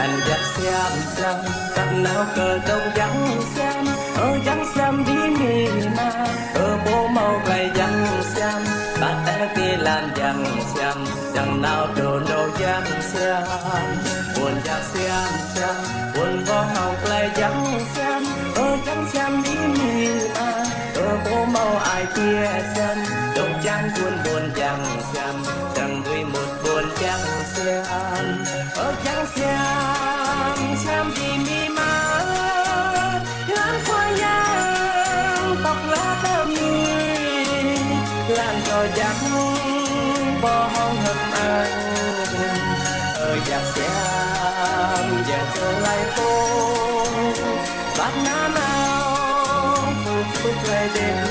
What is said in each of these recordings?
đàn giặc xem xem tắt nào cờ đông trắng xem. Ở trắng xem đi mì mà, ở bố màu gầy trắng xem. Bát té kia làm trắng xem, chẳng nào đồ nô trắng xem. Buồn giặc xem xem, buồn võ hồng gầy trắng xem. Ở trắng xem đi mì mà, ở bố màu ai kia xem. Đông trắng buồn buồn trắng xem bóng hông hầm ở giặc xe giờ trở lại phố bát nào phút phút lại đêm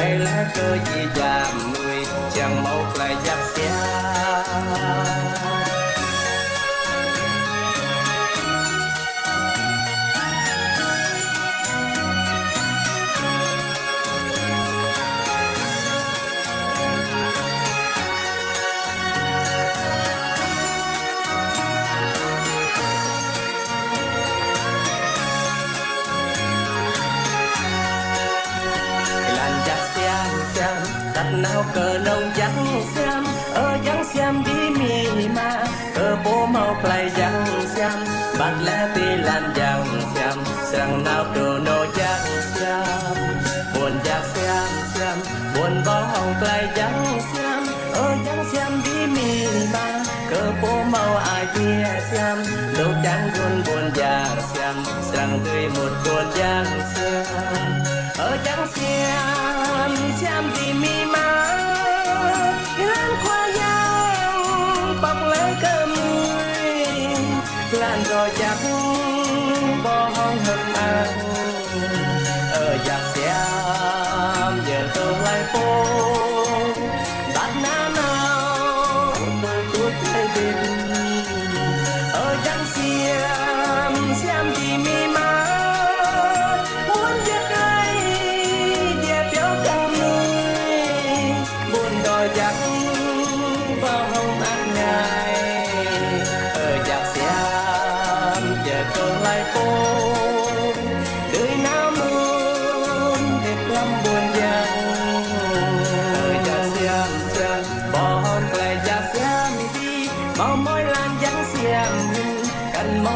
hình đây là cơ gì giảm người chẳng mau lại giặc xem nào cờ nông giặc xem ở giặc xem đi mì mà. Cờ bố mau play giặc xem bát lẽ ti làm giặc xem. Sang nào cờ nô giặc xem, buồn giặc xem xem, buồn có hồng play giặc xem. Ở giặc xem đi mì mà, cờ bố mau ai kia xem. Lúc trắng buồn buồn giặc xem sang tươi một buồn giặc xem. Ở trắng xem xem vì mi má on her mind.